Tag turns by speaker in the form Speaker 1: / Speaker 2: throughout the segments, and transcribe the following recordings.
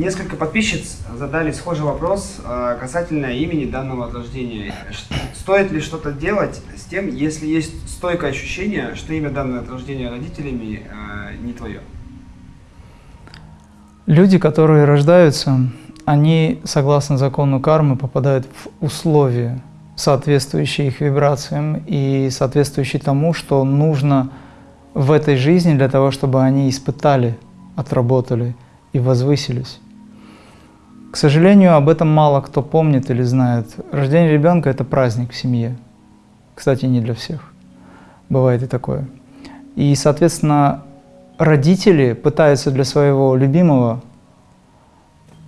Speaker 1: Несколько подписчиц задали схожий вопрос э, касательно имени данного от рождения. Стоит ли что-то делать с тем, если есть стойкое ощущение, что имя данное от рождения родителями э, не твое?
Speaker 2: Люди, которые рождаются, они, согласно закону кармы, попадают в условия, соответствующие их вибрациям и соответствующие тому, что нужно в этой жизни для того, чтобы они испытали, отработали и возвысились. К сожалению, об этом мало кто помнит или знает. Рождение ребенка – это праздник в семье. Кстати, не для всех. Бывает и такое. И, соответственно, родители пытаются для своего любимого,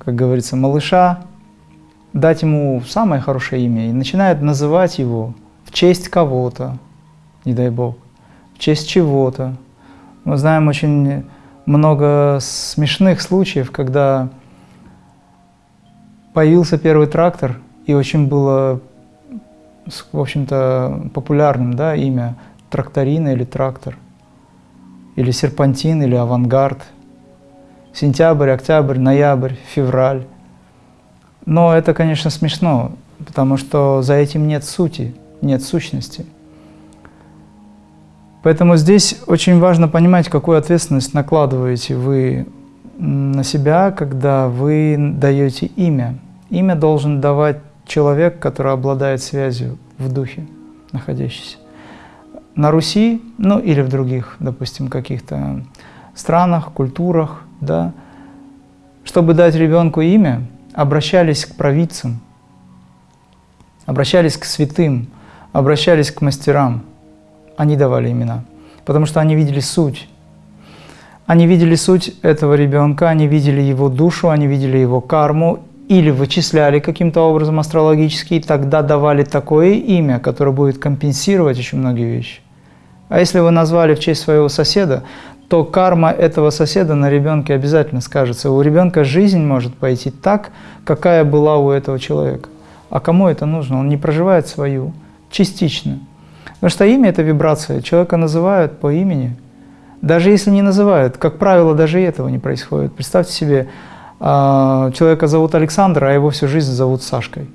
Speaker 2: как говорится, малыша, дать ему самое хорошее имя и начинают называть его в честь кого-то, не дай бог, в честь чего-то. Мы знаем очень много смешных случаев, когда появился первый трактор, и очень было, в общем-то, популярным да, имя тракторина или трактор или серпантин, или авангард, сентябрь, октябрь, ноябрь, февраль. Но это, конечно, смешно, потому что за этим нет сути, нет сущности. Поэтому здесь очень важно понимать, какую ответственность накладываете вы на себя, когда вы даете имя. Имя должен давать человек, который обладает связью в духе находящийся на Руси, ну или в других, допустим, каких-то странах, культурах, да, чтобы дать ребенку имя, обращались к провидцам, обращались к святым, обращались к мастерам. Они давали имена, потому что они видели суть. Они видели суть этого ребенка, они видели его душу, они видели его карму, или вычисляли каким-то образом астрологически, и тогда давали такое имя, которое будет компенсировать еще многие вещи. А если вы назвали в честь своего соседа, то карма этого соседа на ребенке обязательно скажется. У ребенка жизнь может пойти так, какая была у этого человека. А кому это нужно? Он не проживает свою, частично. Потому что имя – это вибрация. Человека называют по имени. Даже если не называют, как правило, даже этого не происходит. Представьте себе, а, человека зовут Александр, а его всю жизнь зовут Сашкой.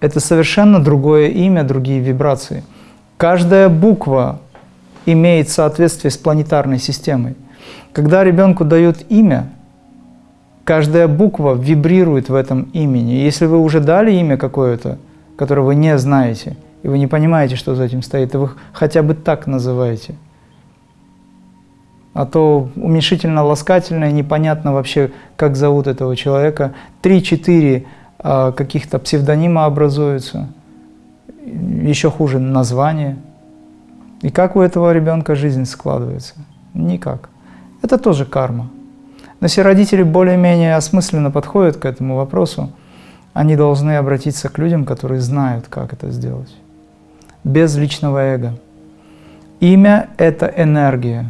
Speaker 2: Это совершенно другое имя, другие вибрации. Каждая буква имеет соответствие с планетарной системой. Когда ребенку дают имя, каждая буква вибрирует в этом имени. Если вы уже дали имя какое-то, которое вы не знаете, и вы не понимаете, что за этим стоит, и вы хотя бы так называете, а то уменьшительно-ласкательное, непонятно вообще, как зовут этого человека, три-четыре а, каких-то псевдонима образуются – еще хуже название. И как у этого ребенка жизнь складывается? Никак. Это тоже карма. Но если родители более-менее осмысленно подходят к этому вопросу, они должны обратиться к людям, которые знают, как это сделать. Без личного эго. Имя – это энергия.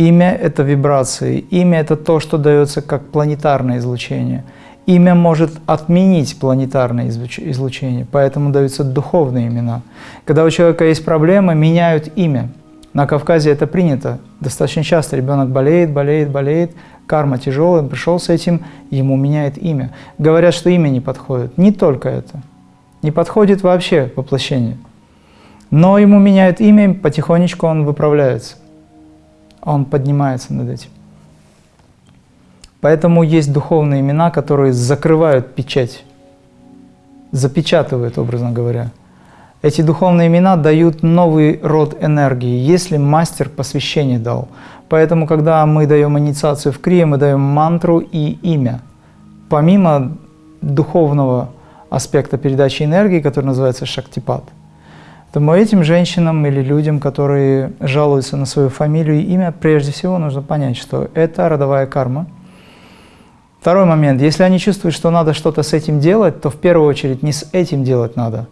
Speaker 2: Имя – это вибрации. Имя – это то, что дается как планетарное излучение – Имя может отменить планетарное излучение, поэтому даются духовные имена. Когда у человека есть проблема, меняют имя. На Кавказе это принято. Достаточно часто ребенок болеет, болеет, болеет, карма тяжелая, он пришел с этим, ему меняет имя. Говорят, что имя не подходит. Не только это. Не подходит вообще воплощение. Но ему меняют имя, потихонечку он выправляется. Он поднимается над этим. Поэтому есть духовные имена, которые закрывают печать, запечатывают, образно говоря. Эти духовные имена дают новый род энергии, если мастер посвящение дал. Поэтому, когда мы даем инициацию в крие, мы даем мантру и имя. Помимо духовного аспекта передачи энергии, который называется шактипат, то этим женщинам или людям, которые жалуются на свою фамилию и имя, прежде всего нужно понять, что это родовая карма – Второй момент. Если они чувствуют, что надо что-то с этим делать, то в первую очередь не с этим делать надо,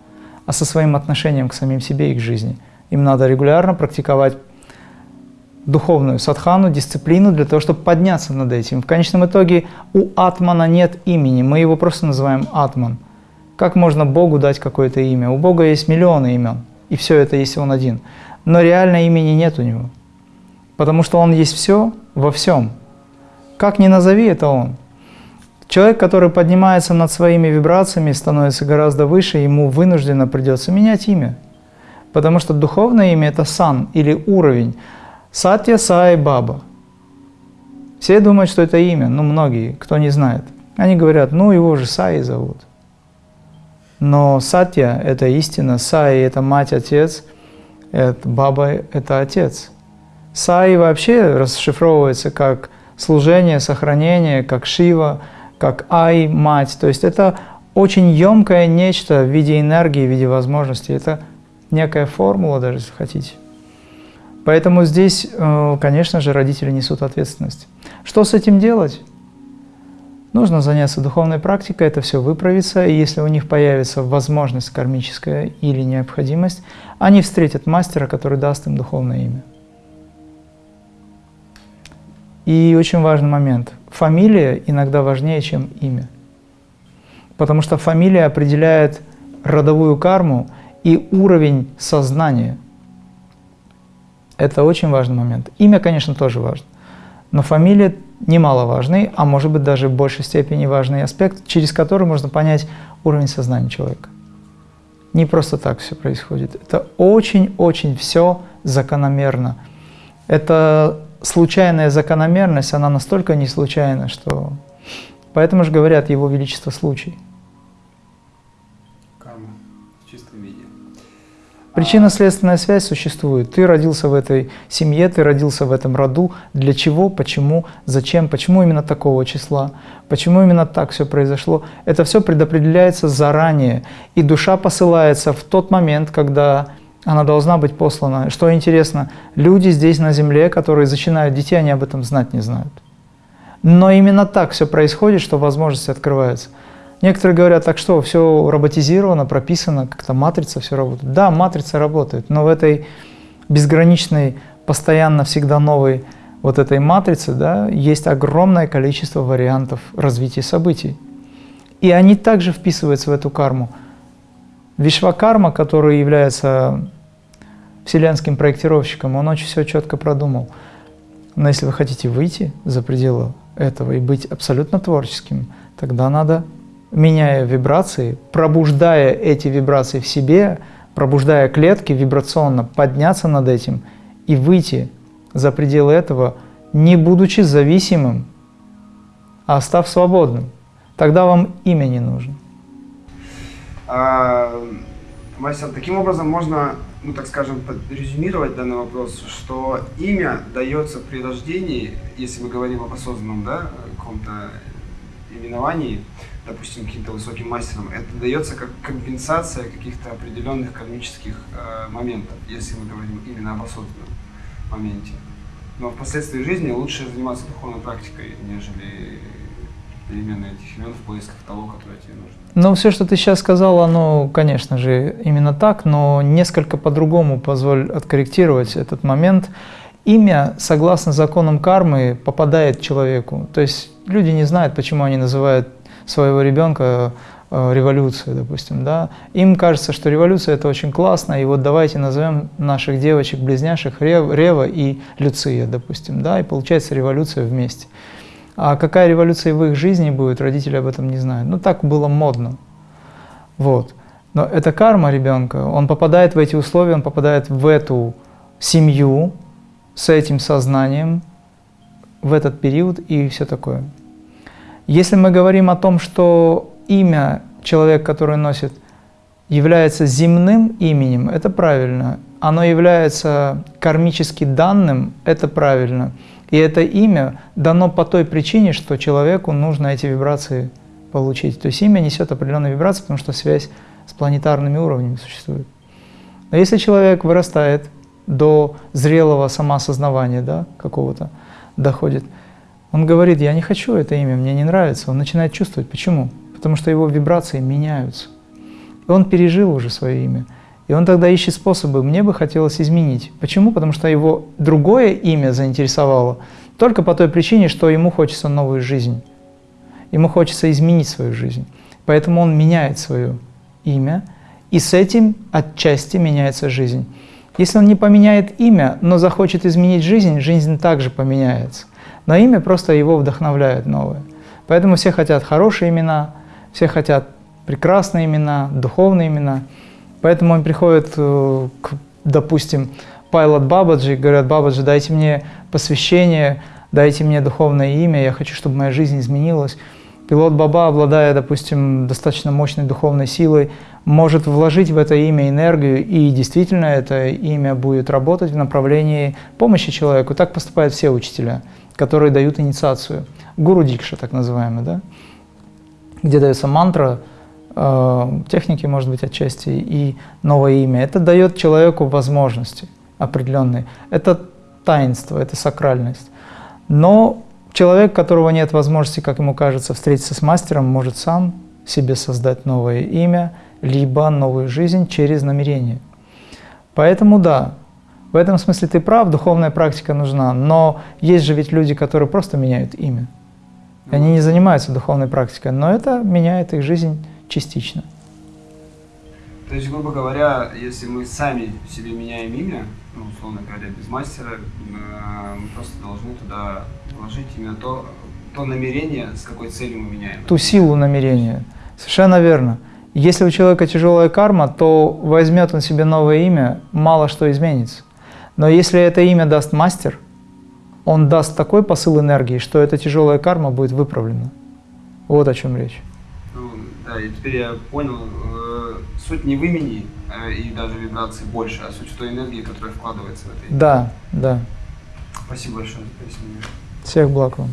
Speaker 2: а со своим отношением к самим себе и к жизни. Им надо регулярно практиковать духовную садхану, дисциплину для того, чтобы подняться над этим. В конечном итоге у атмана нет имени, мы его просто называем атман. Как можно Богу дать какое-то имя? У Бога есть миллионы имен, и все это есть Он один. Но реально имени нет у Него, потому что Он есть все во всем. Как ни назови, это он. Человек, который поднимается над своими вибрациями, становится гораздо выше, ему вынужденно придется менять имя. Потому что духовное имя – это сан или уровень. Сатья, Сай, Баба. Все думают, что это имя, ну многие, кто не знает. Они говорят, ну его же Саи зовут. Но Сатья – это истина, Саи – это мать, отец, это Баба – это отец. Саи вообще расшифровывается как служение, сохранение, как Шива – как Ай, мать. То есть это очень емкое нечто в виде энергии, в виде возможностей. Это некая формула даже, если хотите. Поэтому здесь, э, конечно же, родители несут ответственность. Что с этим делать? Нужно заняться духовной практикой, это все выправится, и если у них появится возможность кармическая или необходимость, они встретят мастера, который даст им духовное имя. И очень важный момент. Фамилия иногда важнее, чем имя. Потому что фамилия определяет родовую карму и уровень сознания. Это очень важный момент. Имя, конечно, тоже важно. Но фамилия немаловажный, а может быть даже в большей степени важный аспект, через который можно понять уровень сознания человека. Не просто так все происходит. Это очень-очень все закономерно. Это случайная закономерность, она настолько не случайна, что... Поэтому же говорят Его Величество случай. Причинно-следственная связь существует. Ты родился в этой семье, ты родился в этом роду. Для чего, почему, зачем, почему именно такого числа, почему именно так все произошло. Это все предопределяется заранее. И душа посылается в тот момент, когда она должна быть послана. Что интересно, люди здесь на земле, которые зачинают детей, они об этом знать не знают. Но именно так все происходит, что возможности открываются. Некоторые говорят, так что, все роботизировано, прописано, как-то матрица все работает. Да, матрица работает, но в этой безграничной, постоянно всегда новой вот этой матрице да, есть огромное количество вариантов развития событий. И они также вписываются в эту карму. Вишвакарма, который является вселенским проектировщиком, он очень все четко продумал. Но если вы хотите выйти за пределы этого и быть абсолютно творческим, тогда надо, меняя вибрации, пробуждая эти вибрации в себе, пробуждая клетки вибрационно, подняться над этим и выйти за пределы этого, не будучи зависимым, а став свободным. Тогда вам имя не нужно.
Speaker 1: А, Мастер, таким образом можно, ну так скажем, резюмировать данный вопрос, что имя дается при рождении, если мы говорим об осознанном, да, каком-то именовании, допустим, каким-то высоким мастером, это дается как компенсация каких-то определенных кармических э, моментов, если мы говорим именно об осознанном моменте. Но впоследствии жизни лучше заниматься духовной практикой, нежели перемены этих имен в поисках того, которое тебе нужно.
Speaker 2: Ну, все, что ты сейчас сказал, оно, конечно же, именно так, но несколько по-другому позволь откорректировать этот момент. Имя, согласно законам кармы, попадает человеку. То есть люди не знают, почему они называют своего ребенка э, революцией, допустим, да. Им кажется, что революция это очень классно, и вот давайте назовем наших девочек-близняшек Рева и Люция, допустим, да, и получается революция вместе. А какая революция в их жизни будет, родители об этом не знают. Ну, так было модно. Вот. Но это карма ребенка. Он попадает в эти условия, он попадает в эту семью с этим сознанием в этот период и все такое. Если мы говорим о том, что имя человека, который носит, является земным именем, это правильно. Оно является кармически данным, это правильно. И это имя дано по той причине, что человеку нужно эти вибрации получить. То есть имя несет определенные вибрации, потому что связь с планетарными уровнями существует. Но если человек вырастает до зрелого самоосознавания да, какого-то, доходит, он говорит, я не хочу это имя, мне не нравится. Он начинает чувствовать. Почему? Потому что его вибрации меняются. И он пережил уже свое имя. И он тогда ищет способы, мне бы хотелось изменить. Почему? Потому что его другое имя заинтересовало только по той причине, что ему хочется новую жизнь. Ему хочется изменить свою жизнь. Поэтому он меняет свое имя, и с этим отчасти меняется жизнь. Если он не поменяет имя, но захочет изменить жизнь, жизнь также поменяется. Но имя просто его вдохновляет новое. Поэтому все хотят хорошие имена, все хотят прекрасные имена, духовные имена. Поэтому он приходит э, к, допустим, Пайлот Бабаджи, говорят, Бабаджи, дайте мне посвящение, дайте мне духовное имя, я хочу, чтобы моя жизнь изменилась. Пилот Баба, обладая, допустим, достаточно мощной духовной силой, может вложить в это имя энергию, и действительно это имя будет работать в направлении помощи человеку. Так поступают все учителя, которые дают инициацию. Гуру Дикша, так называемый, да? где дается мантра, э, техники, может быть, отчасти, и новое имя. Это дает человеку возможности определенные. Это таинство, это сакральность. Но человек, которого нет возможности, как ему кажется, встретиться с мастером, может сам себе создать новое имя, либо новую жизнь через намерение. Поэтому да, в этом смысле ты прав, духовная практика нужна, но есть же ведь люди, которые просто меняют имя. И они не занимаются духовной практикой, но это меняет их жизнь частично.
Speaker 1: То есть, грубо говоря, если мы сами себе меняем имя, ну, условно говоря, без мастера, э, мы просто должны туда вложить именно то, то намерение, с какой целью мы меняем.
Speaker 2: Ту силу намерения. Совершенно верно. Если у человека тяжелая карма, то возьмет он себе новое имя, мало что изменится. Но если это имя даст мастер, он даст такой посыл энергии, что эта тяжелая карма будет выправлена. Вот о чем речь.
Speaker 1: Ну, да, и теперь я понял, э, суть не в имени э, и даже вибрации больше, а суть в той энергии, которая вкладывается в это имя.
Speaker 2: Да, да.
Speaker 1: Спасибо большое за пояснение.
Speaker 2: Всех благ вам.